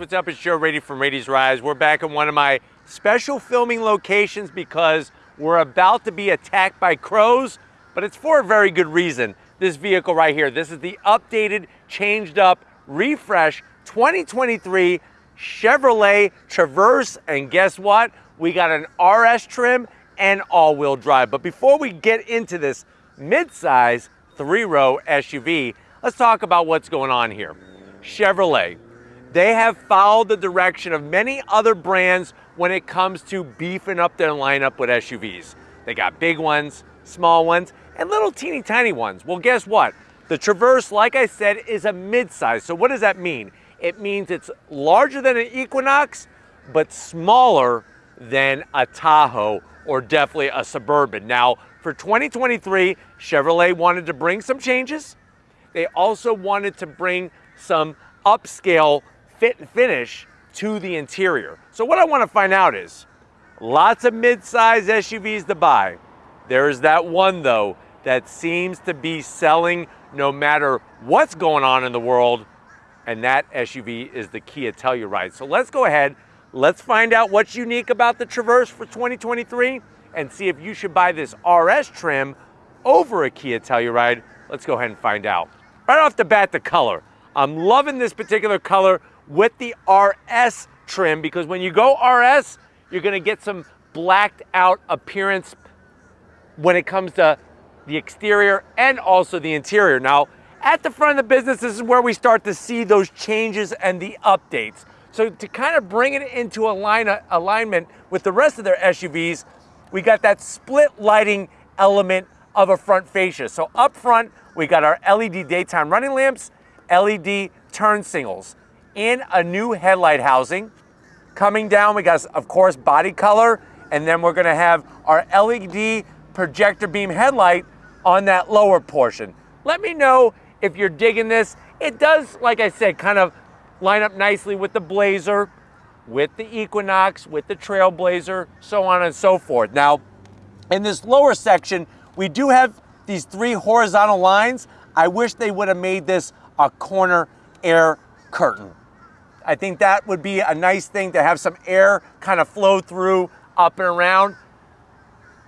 what's up? It's Joe Raiti from Raiti's Rides. We're back in one of my special filming locations because we're about to be attacked by crows, but it's for a very good reason. This vehicle right here, this is the updated, changed up, refresh 2023 Chevrolet Traverse, and guess what? We got an RS trim and all-wheel drive. But before we get into this mid-size three-row SUV, let's talk about what's going on here. Chevrolet, they have followed the direction of many other brands when it comes to beefing up their lineup with SUVs. They got big ones, small ones, and little teeny tiny ones. Well, guess what? The Traverse, like I said, is a midsize. So what does that mean? It means it's larger than an Equinox, but smaller than a Tahoe or definitely a Suburban. Now, for 2023, Chevrolet wanted to bring some changes. They also wanted to bring some upscale fit and finish to the interior. So what I want to find out is, lots of mid-size SUVs to buy. There is that one though that seems to be selling no matter what's going on in the world, and that SUV is the Kia Telluride. So let's go ahead, let's find out what's unique about the Traverse for 2023 and see if you should buy this RS trim over a Kia Telluride. Let's go ahead and find out. Right off the bat, the color. I'm loving this particular color with the RS trim because when you go RS, you're gonna get some blacked out appearance when it comes to the exterior and also the interior. Now, at the front of the business, this is where we start to see those changes and the updates. So to kind of bring it into align alignment with the rest of their SUVs, we got that split lighting element of a front fascia. So up front, we got our LED daytime running lamps, LED turn signals in a new headlight housing. Coming down, we got, of course, body color, and then we're gonna have our LED projector beam headlight on that lower portion. Let me know if you're digging this. It does, like I said, kind of line up nicely with the Blazer, with the Equinox, with the Trailblazer, so on and so forth. Now, in this lower section, we do have these three horizontal lines. I wish they would have made this a corner air curtain. I think that would be a nice thing to have some air kind of flow through up and around.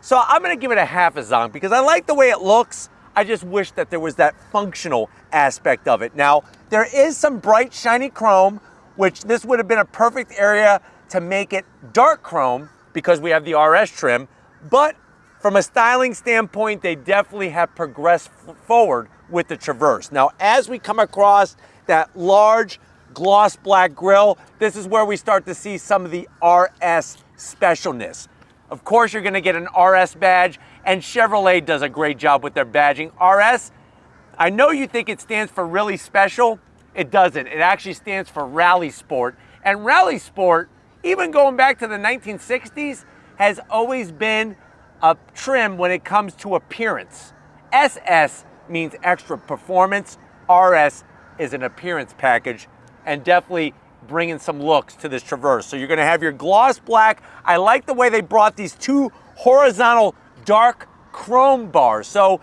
So I'm gonna give it a half a zonk because I like the way it looks. I just wish that there was that functional aspect of it. Now, there is some bright shiny chrome, which this would have been a perfect area to make it dark chrome because we have the RS trim, but from a styling standpoint, they definitely have progressed forward with the Traverse. Now, as we come across that large gloss black grille. This is where we start to see some of the RS specialness. Of course, you're gonna get an RS badge, and Chevrolet does a great job with their badging. RS, I know you think it stands for really special. It doesn't. It actually stands for Rally Sport. And Rally Sport, even going back to the 1960s, has always been a trim when it comes to appearance. SS means extra performance. RS is an appearance package and definitely bringing some looks to this Traverse. So you're gonna have your gloss black. I like the way they brought these two horizontal dark chrome bars. So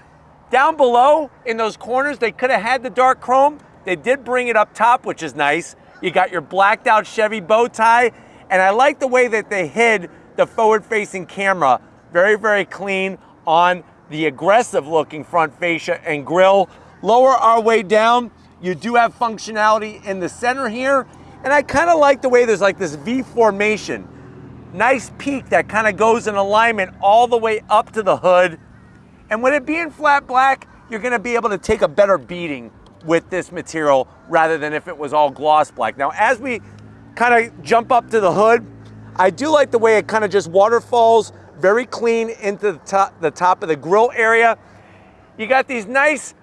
down below in those corners, they could have had the dark chrome. They did bring it up top, which is nice. You got your blacked out Chevy bow tie. And I like the way that they hid the forward facing camera. Very, very clean on the aggressive looking front fascia and grille. Lower our way down, you do have functionality in the center here. And I kind of like the way there's like this V formation. Nice peak that kind of goes in alignment all the way up to the hood. And with it being flat black, you're gonna be able to take a better beating with this material rather than if it was all gloss black. Now, as we kind of jump up to the hood, I do like the way it kind of just waterfalls very clean into the top, the top of the grill area. You got these nice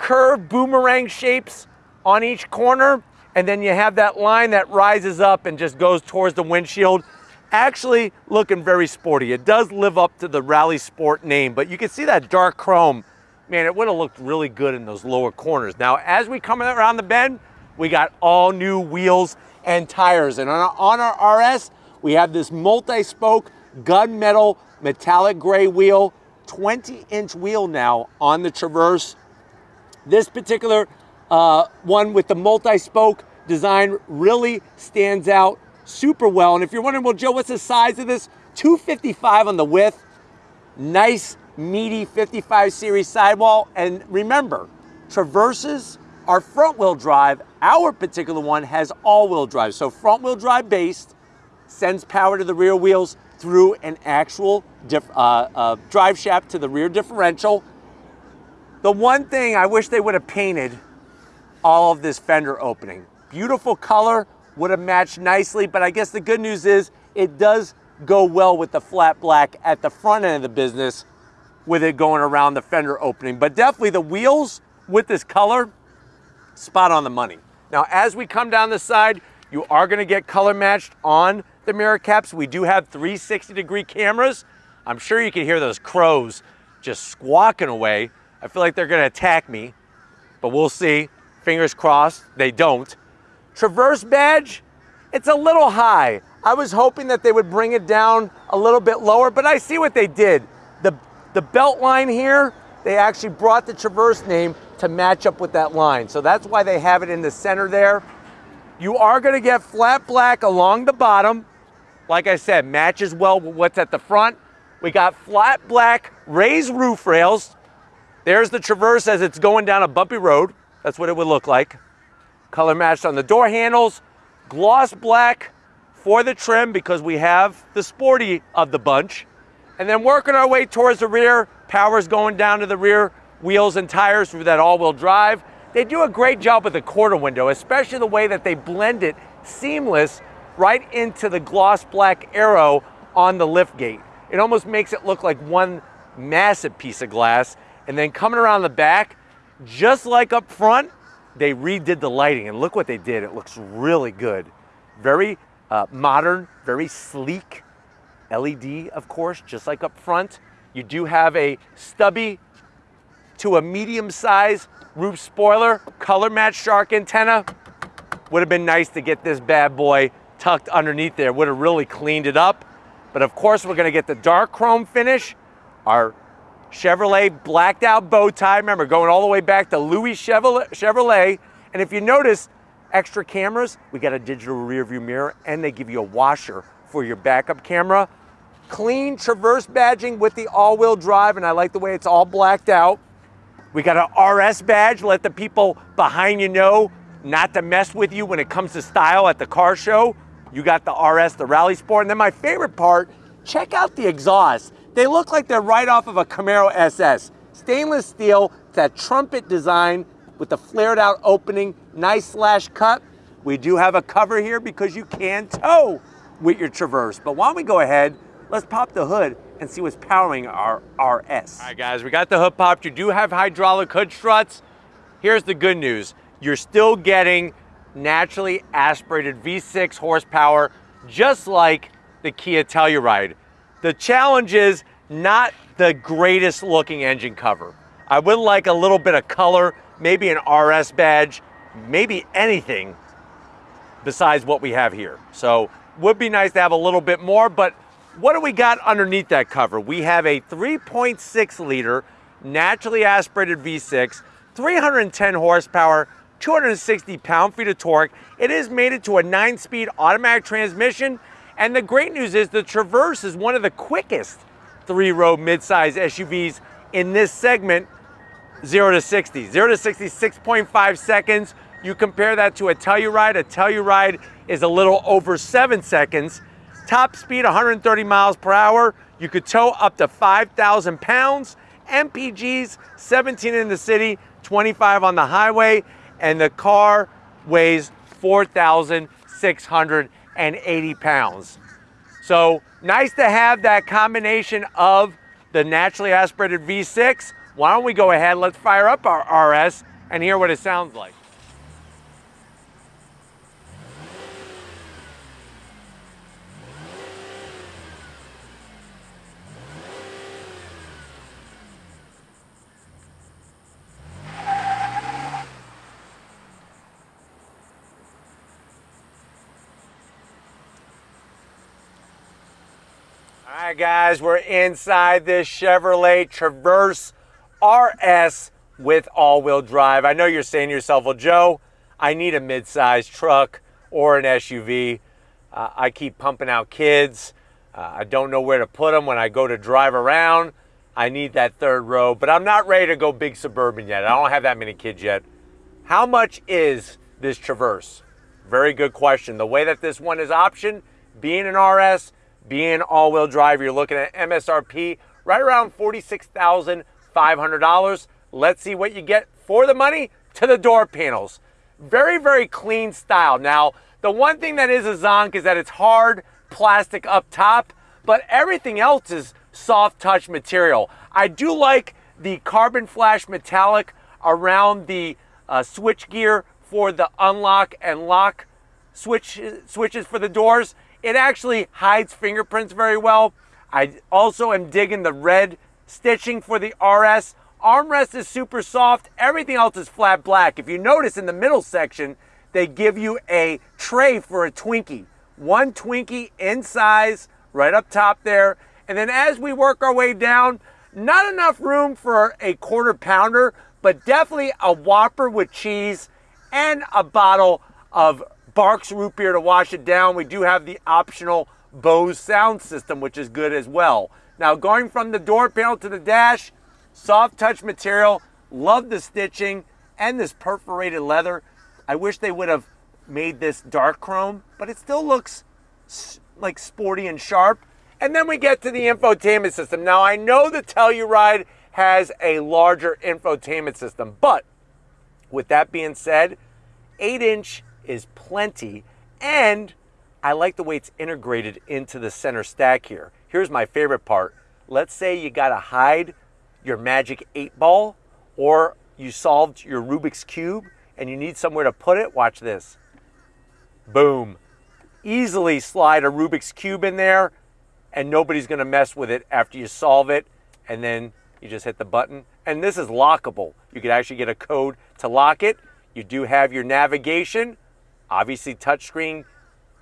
curved boomerang shapes on each corner, and then you have that line that rises up and just goes towards the windshield. Actually looking very sporty. It does live up to the Rally Sport name, but you can see that dark chrome. Man, it would have looked really good in those lower corners. Now, as we come around the bend, we got all new wheels and tires. And on our, on our RS, we have this multi-spoke gunmetal metallic gray wheel, 20 inch wheel now on the Traverse. This particular uh, one with the multi-spoke design really stands out super well. And if you're wondering, well, Joe, what's the size of this? 255 on the width, nice meaty 55 series sidewall. And remember, Traverses are front wheel drive. Our particular one has all wheel drive. So front wheel drive based, sends power to the rear wheels through an actual uh, uh, drive shaft to the rear differential. The one thing I wish they would have painted all of this fender opening. Beautiful color, would have matched nicely, but I guess the good news is it does go well with the flat black at the front end of the business with it going around the fender opening. But definitely the wheels with this color, spot on the money. Now, as we come down the side, you are gonna get color matched on the mirror caps. We do have 360 degree cameras. I'm sure you can hear those crows just squawking away. I feel like they're gonna attack me, but we'll see. Fingers crossed, they don't. Traverse badge, it's a little high. I was hoping that they would bring it down a little bit lower, but I see what they did. The, the belt line here, they actually brought the Traverse name to match up with that line. So that's why they have it in the center there. You are gonna get flat black along the bottom. Like I said, matches well with what's at the front. We got flat black raised roof rails. There's the Traverse as it's going down a bumpy road. That's what it would look like. Color matched on the door handles. Gloss black for the trim because we have the sporty of the bunch. And then working our way towards the rear, power's going down to the rear wheels and tires through that all-wheel drive. They do a great job with the quarter window, especially the way that they blend it seamless right into the gloss black arrow on the lift gate. It almost makes it look like one massive piece of glass. And then coming around the back, just like up front, they redid the lighting and look what they did. It looks really good. Very uh, modern, very sleek. LED, of course, just like up front. You do have a stubby to a medium size roof spoiler, color match shark antenna. Would have been nice to get this bad boy tucked underneath there. Would have really cleaned it up. But of course, we're gonna get the dark chrome finish. Our Chevrolet blacked out bow tie. Remember, going all the way back to Louis Chevrolet. And if you notice, extra cameras, we got a digital rear view mirror and they give you a washer for your backup camera. Clean Traverse badging with the all-wheel drive, and I like the way it's all blacked out. We got an RS badge, let the people behind you know not to mess with you when it comes to style at the car show. You got the RS, the Rally Sport. And then my favorite part, check out the exhaust. They look like they're right off of a Camaro SS. Stainless steel, that trumpet design with the flared out opening, nice slash cut. We do have a cover here because you can tow with your Traverse. But why don't we go ahead, let's pop the hood and see what's powering our RS. All right guys, we got the hood popped. You do have hydraulic hood struts. Here's the good news. You're still getting naturally aspirated V6 horsepower, just like the Kia Telluride. The challenge is not the greatest looking engine cover. I would like a little bit of color, maybe an RS badge, maybe anything besides what we have here. So would be nice to have a little bit more, but what do we got underneath that cover? We have a 3.6 liter naturally aspirated V6, 310 horsepower, 260 pound-feet of torque. It is mated to a nine-speed automatic transmission and the great news is the Traverse is one of the quickest three-row midsize SUVs in this segment, 0 to 60. 0 to 60, 6.5 seconds. You compare that to a Telluride. A Telluride is a little over seven seconds. Top speed, 130 miles per hour. You could tow up to 5,000 pounds. MPGs, 17 in the city, 25 on the highway, and the car weighs 4,600 and 80 pounds. So nice to have that combination of the naturally aspirated V6. Why don't we go ahead, let's fire up our RS and hear what it sounds like. Right, guys, we're inside this Chevrolet Traverse RS with all-wheel drive. I know you're saying to yourself, well, Joe, I need a mid-sized truck or an SUV. Uh, I keep pumping out kids. Uh, I don't know where to put them when I go to drive around. I need that third row, but I'm not ready to go big suburban yet. I don't have that many kids yet. How much is this Traverse? Very good question. The way that this one is optioned, being an RS, being all-wheel drive, you're looking at MSRP right around $46,500. Let's see what you get for the money to the door panels. Very, very clean style. Now, the one thing that is a zonk is that it's hard plastic up top, but everything else is soft touch material. I do like the carbon flash metallic around the uh, switch gear for the unlock and lock switch, switches for the doors. It actually hides fingerprints very well. I also am digging the red stitching for the RS. Armrest is super soft. Everything else is flat black. If you notice in the middle section, they give you a tray for a Twinkie. One Twinkie in size, right up top there. And then as we work our way down, not enough room for a quarter pounder, but definitely a Whopper with cheese and a bottle of Barq's root beer to wash it down. We do have the optional Bose sound system, which is good as well. Now going from the door panel to the dash, soft touch material, love the stitching and this perforated leather. I wish they would have made this dark chrome, but it still looks like sporty and sharp. And then we get to the infotainment system. Now I know the Telluride has a larger infotainment system. But with that being said, 8 inch is plenty. And I like the way it's integrated into the center stack here. Here's my favorite part. Let's say you got to hide your magic 8 ball or you solved your Rubik's Cube and you need somewhere to put it. Watch this. Boom. Easily slide a Rubik's Cube in there and nobody's going to mess with it after you solve it and then you just hit the button. And this is lockable. You could actually get a code to lock it. You do have your navigation, obviously touchscreen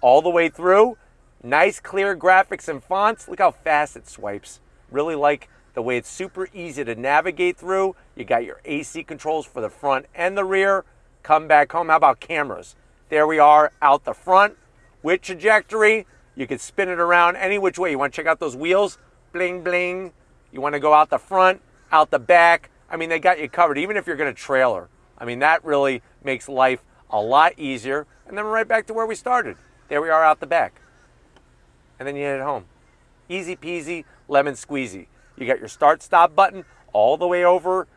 all the way through. Nice clear graphics and fonts. Look how fast it swipes. Really like the way it's super easy to navigate through. You got your AC controls for the front and the rear. Come back home. How about cameras? There we are out the front with trajectory. You can spin it around any which way. You want to check out those wheels? Bling, bling. You want to go out the front, out the back. I mean, they got you covered, even if you're going to trailer. I mean, that really makes life a lot easier. And then we're right back to where we started. There we are out the back. And then you head home. Easy peasy, lemon squeezy. You got your start stop button all the way over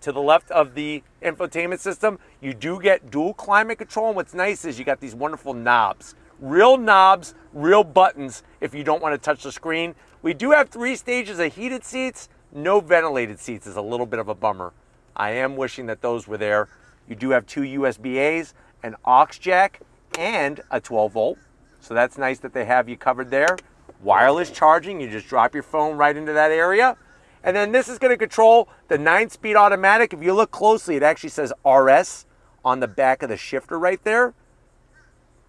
to the left of the infotainment system. You do get dual climate control. And what's nice is you got these wonderful knobs. Real knobs, real buttons if you don't want to touch the screen. We do have three stages of heated seats. No ventilated seats is a little bit of a bummer. I am wishing that those were there. You do have two USB-As, an aux jack, and a 12 volt. So that's nice that they have you covered there. Wireless charging, you just drop your phone right into that area. And then this is gonna control the nine speed automatic. If you look closely, it actually says RS on the back of the shifter right there.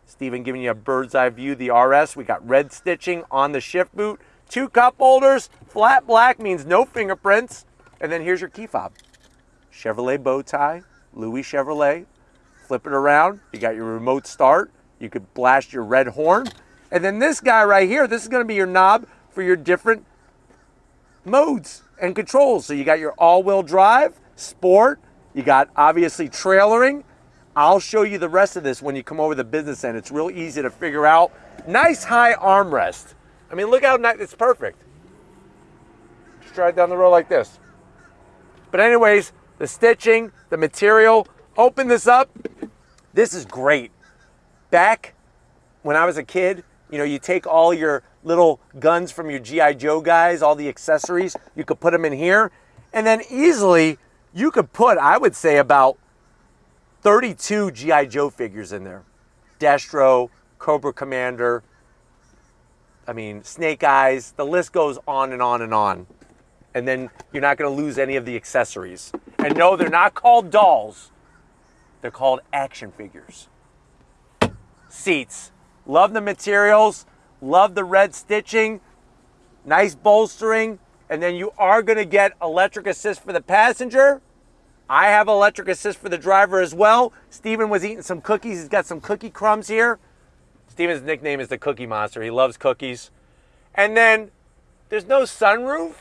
Steven giving you a bird's eye view, the RS. We got red stitching on the shift boot. Two cup holders, flat black means no fingerprints. And then here's your key fob. Chevrolet bow tie, Louis Chevrolet. Flip it around, you got your remote start. You could blast your red horn. And then this guy right here, this is gonna be your knob for your different modes and controls. So you got your all-wheel drive, sport, you got obviously trailering. I'll show you the rest of this when you come over the business end. It's real easy to figure out. Nice high armrest. I mean, look how nice, it's perfect. Just drive down the road like this. But anyways, the stitching, the material, open this up. This is great. Back when I was a kid, you know, you take all your little guns from your G.I. Joe guys, all the accessories, you could put them in here. And then easily, you could put, I would say, about 32 G.I. Joe figures in there. Destro, Cobra Commander, I mean, Snake Eyes, the list goes on and on and on. And then you're not going to lose any of the accessories. And no, they're not called dolls. They're called action figures. Seats. Love the materials. Love the red stitching. Nice bolstering. And then you are going to get electric assist for the passenger. I have electric assist for the driver as well. Steven was eating some cookies. He's got some cookie crumbs here. Steven's nickname is the Cookie Monster. He loves cookies. And then there's no sunroof.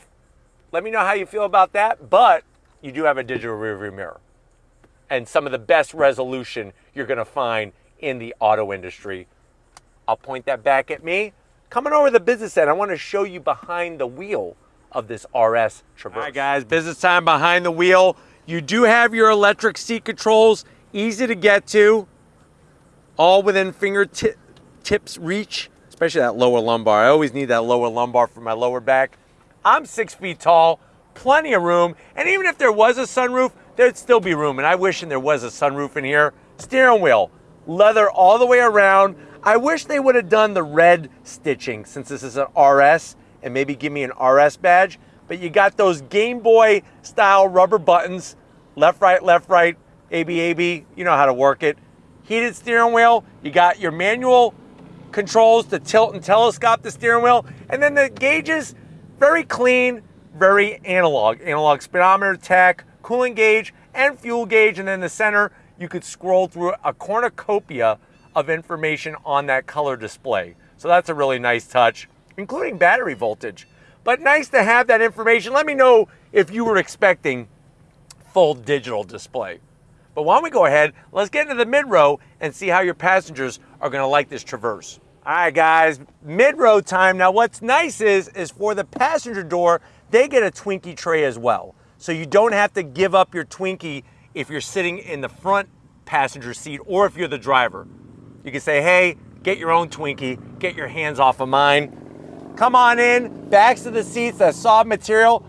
Let me know how you feel about that. But you do have a digital rearview mirror and some of the best resolution you're going to find in the auto industry. I'll point that back at me. Coming over the business end, I want to show you behind the wheel of this RS Traverse. All right, guys, business time behind the wheel. You do have your electric seat controls, easy to get to, all within fingertips reach, especially that lower lumbar. I always need that lower lumbar for my lower back. I'm six feet tall, plenty of room, and even if there was a sunroof, there'd still be room, and I wish there was a sunroof in here. Steering wheel, leather all the way around. I wish they would have done the red stitching since this is an RS and maybe give me an RS badge. But you got those Game Boy style rubber buttons, left, right, left, right, AB, AB, you know how to work it. Heated steering wheel, you got your manual controls to tilt and telescope the steering wheel. And then the gauges, very clean, very analog. Analog speedometer, tach, cooling gauge, and fuel gauge. And then the center, you could scroll through a cornucopia of information on that color display. So that's a really nice touch, including battery voltage. But nice to have that information. Let me know if you were expecting full digital display. But why don't we go ahead, let's get into the mid-row and see how your passengers are gonna like this Traverse. All right, guys, mid-row time. Now, what's nice is, is for the passenger door, they get a Twinkie tray as well. So you don't have to give up your Twinkie if you're sitting in the front passenger seat or if you're the driver. You can say, hey, get your own Twinkie, get your hands off of mine. Come on in, backs of the seats, that soft material.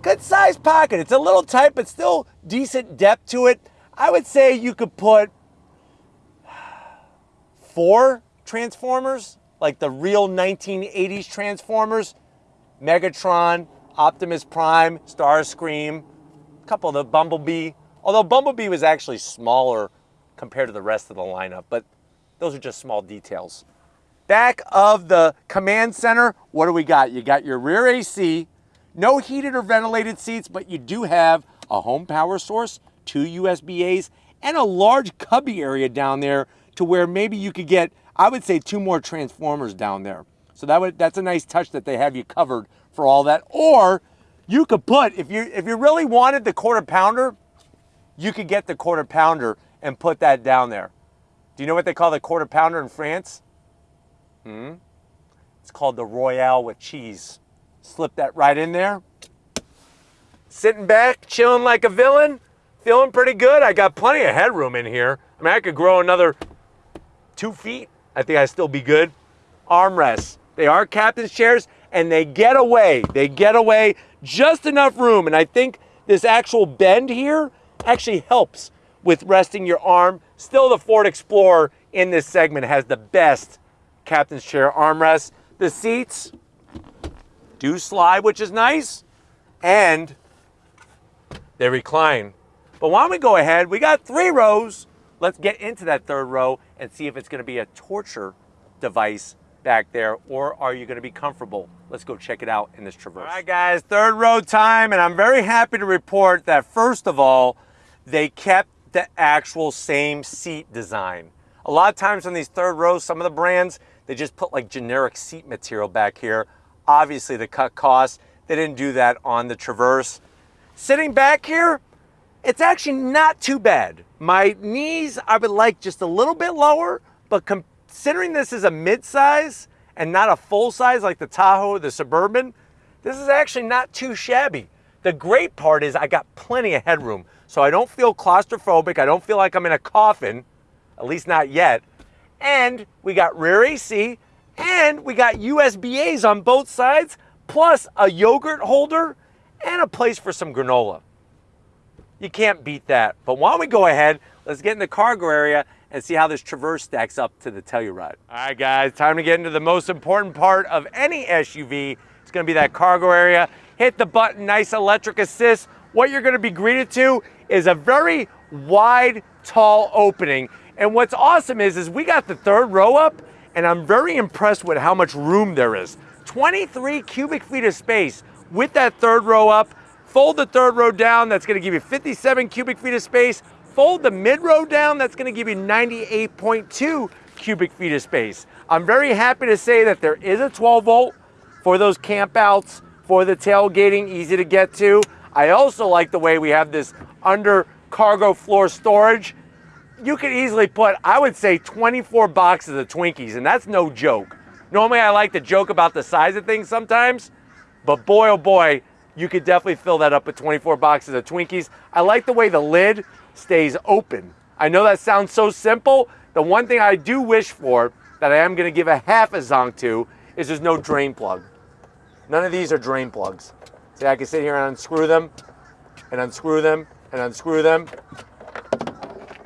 Good size pocket. It's a little tight, but still decent depth to it. I would say you could put four Transformers, like the real 1980s Transformers, Megatron, Optimus Prime, Starscream, a couple of the Bumblebee. Although Bumblebee was actually smaller compared to the rest of the lineup, but those are just small details. Back of the command center, what do we got? You got your rear AC, no heated or ventilated seats, but you do have a home power source, two USB-As, and a large cubby area down there to where maybe you could get, I would say, two more transformers down there. So that would that's a nice touch that they have you covered for all that. Or you could put, if you if you really wanted the quarter pounder, you could get the quarter pounder and put that down there. Do you know what they call the quarter pounder in France? Hmm? It's called the Royale with cheese. Slip that right in there. Sitting back, chilling like a villain, feeling pretty good. I got plenty of headroom in here. I mean, I could grow another two feet. I think I'd still be good. Armrests. They are captain's chairs and they get away. They get away just enough room. And I think this actual bend here actually helps with resting your arm. Still the Ford Explorer in this segment has the best captain's chair armrest. The seats do slide, which is nice, and they recline. But why don't we go ahead? We got three rows. Let's get into that third row and see if it's gonna be a torture device back there, or are you gonna be comfortable? Let's go check it out in this Traverse. All right, guys, third row time, and I'm very happy to report that first of all, they kept the actual same seat design. A lot of times on these third rows, some of the brands, they just put like generic seat material back here, obviously to cut costs. They didn't do that on the Traverse. Sitting back here, it's actually not too bad. My knees, I would like just a little bit lower, but considering this is a mid-size and not a full size like the Tahoe or the Suburban, this is actually not too shabby. The great part is I got plenty of headroom, so I don't feel claustrophobic. I don't feel like I'm in a coffin, at least not yet. And we got rear AC, and we got USB-As on both sides, plus a yogurt holder and a place for some granola. You can't beat that. But why don't we go ahead, let's get in the cargo area and see how this Traverse stacks up to the Telluride. All right, guys, time to get into the most important part of any SUV. It's gonna be that cargo area. Hit the button, nice electric assist. What you're gonna be greeted to is a very wide, tall opening. And what's awesome is, is we got the third row up, and I'm very impressed with how much room there is. 23 cubic feet of space with that third row up, Fold the third row down, that's gonna give you 57 cubic feet of space. Fold the mid row down, that's gonna give you 98.2 cubic feet of space. I'm very happy to say that there is a 12 volt for those campouts, for the tailgating, easy to get to. I also like the way we have this under cargo floor storage. You could easily put, I would say 24 boxes of Twinkies, and that's no joke. Normally I like to joke about the size of things sometimes, but boy oh boy, you could definitely fill that up with 24 boxes of Twinkies. I like the way the lid stays open. I know that sounds so simple. The one thing I do wish for that I am gonna give a half a zonk to is there's no drain plug. None of these are drain plugs. See, I can sit here and unscrew them, and unscrew them, and unscrew them.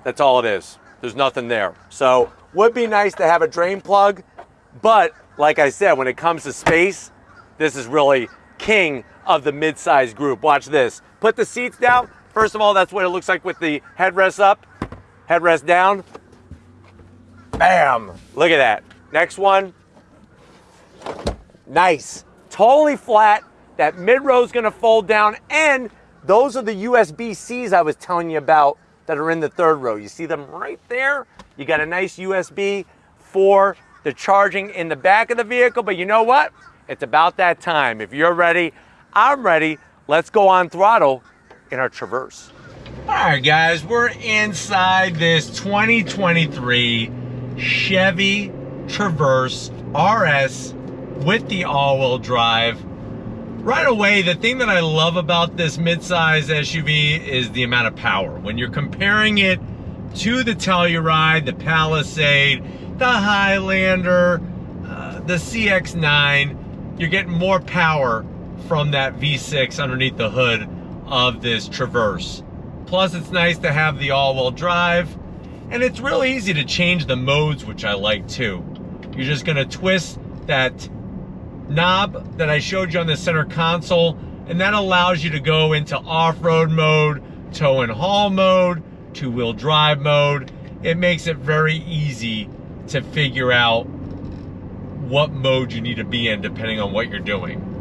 That's all it is. There's nothing there. So would be nice to have a drain plug, but like I said, when it comes to space, this is really king of the mid-size group. Watch this. Put the seats down. First of all, that's what it looks like with the headrest up, headrest down. Bam! Look at that. Next one. Nice. Totally flat. That mid-row is going to fold down, and those are the USB-Cs I was telling you about that are in the third row. You see them right there? You got a nice USB for the charging in the back of the vehicle, but you know what? It's about that time. If you're ready, I'm ready. Let's go on throttle in our Traverse. All right, guys, we're inside this 2023 Chevy Traverse RS with the all-wheel drive. Right away, the thing that I love about this midsize SUV is the amount of power. When you're comparing it to the Telluride, the Palisade, the Highlander, uh, the CX-9, you're getting more power from that V6 underneath the hood of this Traverse. Plus, it's nice to have the all-wheel drive, and it's real easy to change the modes, which I like too. You're just gonna twist that knob that I showed you on the center console, and that allows you to go into off-road mode, tow and haul mode, two-wheel drive mode. It makes it very easy to figure out what mode you need to be in depending on what you're doing.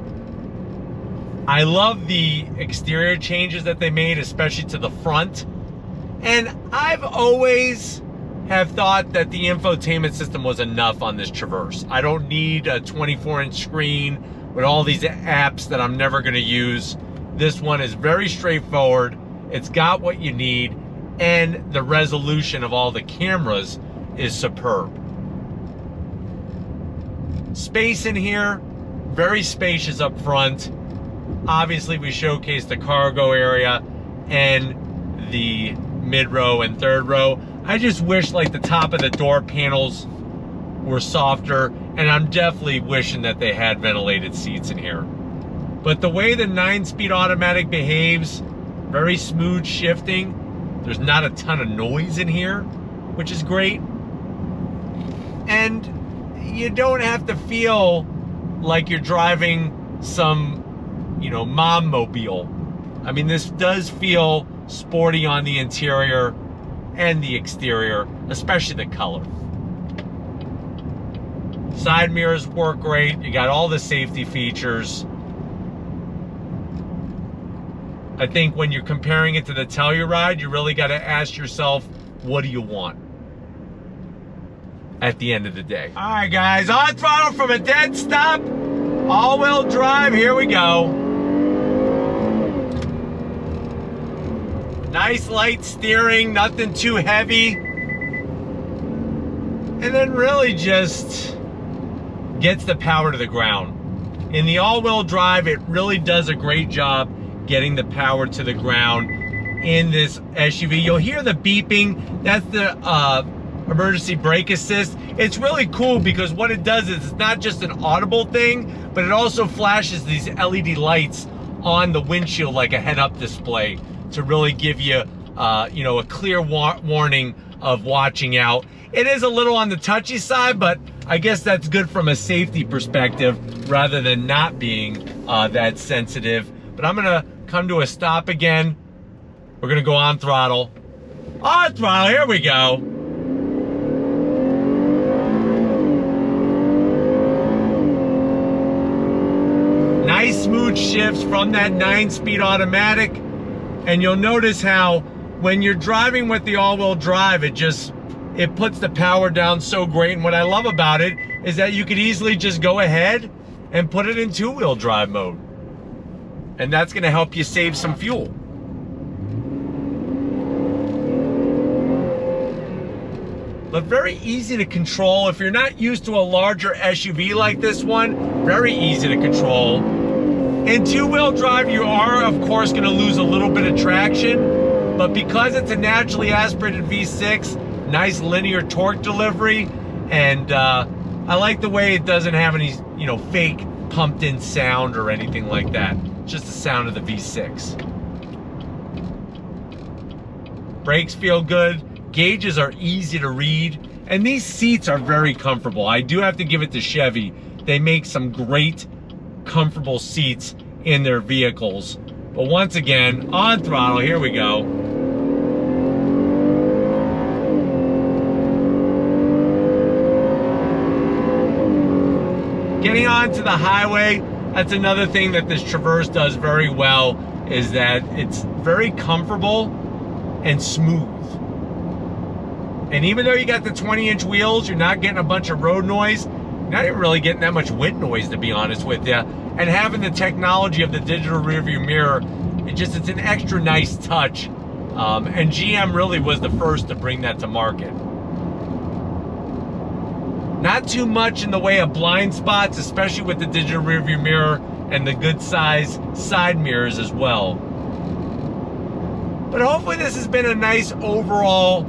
I love the exterior changes that they made, especially to the front. And I've always have thought that the infotainment system was enough on this Traverse. I don't need a 24 inch screen with all these apps that I'm never gonna use. This one is very straightforward. It's got what you need and the resolution of all the cameras is superb. Space in here, very spacious up front. Obviously, we showcased the cargo area and the mid row and third row. I just wish like the top of the door panels were softer and I'm definitely wishing that they had ventilated seats in here. But the way the nine speed automatic behaves, very smooth shifting. There's not a ton of noise in here, which is great. And you don't have to feel like you're driving some, you know, mom mobile. I mean, this does feel sporty on the interior and the exterior, especially the color. Side mirrors work great. You got all the safety features. I think when you're comparing it to the Telluride, you really got to ask yourself, what do you want? at the end of the day. All right, guys, on throttle from a dead stop, all-wheel drive, here we go. Nice light steering, nothing too heavy. And then really just gets the power to the ground. In the all-wheel drive, it really does a great job getting the power to the ground in this SUV. You'll hear the beeping. That's the uh, emergency brake assist. It's really cool because what it does is it's not just an audible thing, but it also flashes these LED lights on the windshield like a head-up display to really give you, uh, you know, a clear wa warning of watching out. It is a little on the touchy side, but I guess that's good from a safety perspective rather than not being uh, that sensitive. But I'm gonna come to a stop again. We're gonna go on throttle. On throttle, here we go. Nice smooth shifts from that nine speed automatic. And you'll notice how when you're driving with the all-wheel drive, it just, it puts the power down so great. And what I love about it is that you could easily just go ahead and put it in two-wheel drive mode. And that's gonna help you save some fuel. But very easy to control. If you're not used to a larger SUV like this one, very easy to control. In two-wheel drive, you are, of course, gonna lose a little bit of traction, but because it's a naturally aspirated V6, nice linear torque delivery, and uh, I like the way it doesn't have any, you know, fake pumped in sound or anything like that. Just the sound of the V6. Brakes feel good. Gauges are easy to read. And these seats are very comfortable. I do have to give it to Chevy. They make some great, comfortable seats in their vehicles. But once again, on throttle, here we go. Getting onto the highway, that's another thing that this Traverse does very well, is that it's very comfortable and smooth. And even though you got the 20 inch wheels, you're not getting a bunch of road noise. Not even really getting that much wind noise, to be honest with you. And having the technology of the digital rearview mirror, it just, it's an extra nice touch. Um, and GM really was the first to bring that to market. Not too much in the way of blind spots, especially with the digital rearview mirror and the good size side mirrors as well. But hopefully this has been a nice overall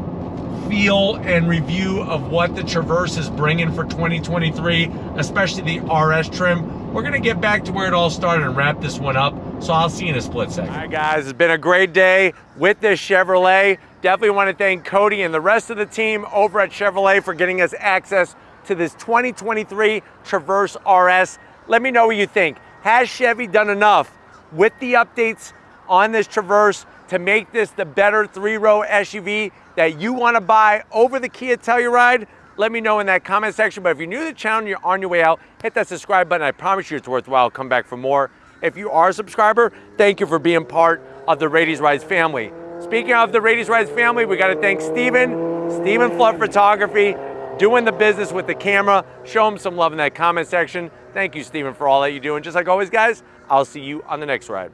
feel and review of what the Traverse is bringing for 2023, especially the RS trim. We're gonna get back to where it all started and wrap this one up. So I'll see you in a split second. All right guys, it's been a great day with this Chevrolet. Definitely wanna thank Cody and the rest of the team over at Chevrolet for getting us access to this 2023 Traverse RS. Let me know what you think. Has Chevy done enough with the updates on this Traverse to make this the better three-row SUV that you want to buy over the Kia Telluride? Let me know in that comment section. But if you're new to the channel you're on your way out, hit that subscribe button. I promise you it's worthwhile. Come back for more. If you are a subscriber, thank you for being part of the Raiti's Rides family. Speaking of the Raiti's Rides family, we got to thank Steven, Steven Flood Photography, doing the business with the camera. Show him some love in that comment section. Thank you, Steven, for all that you do. And just like always, guys, I'll see you on the next ride.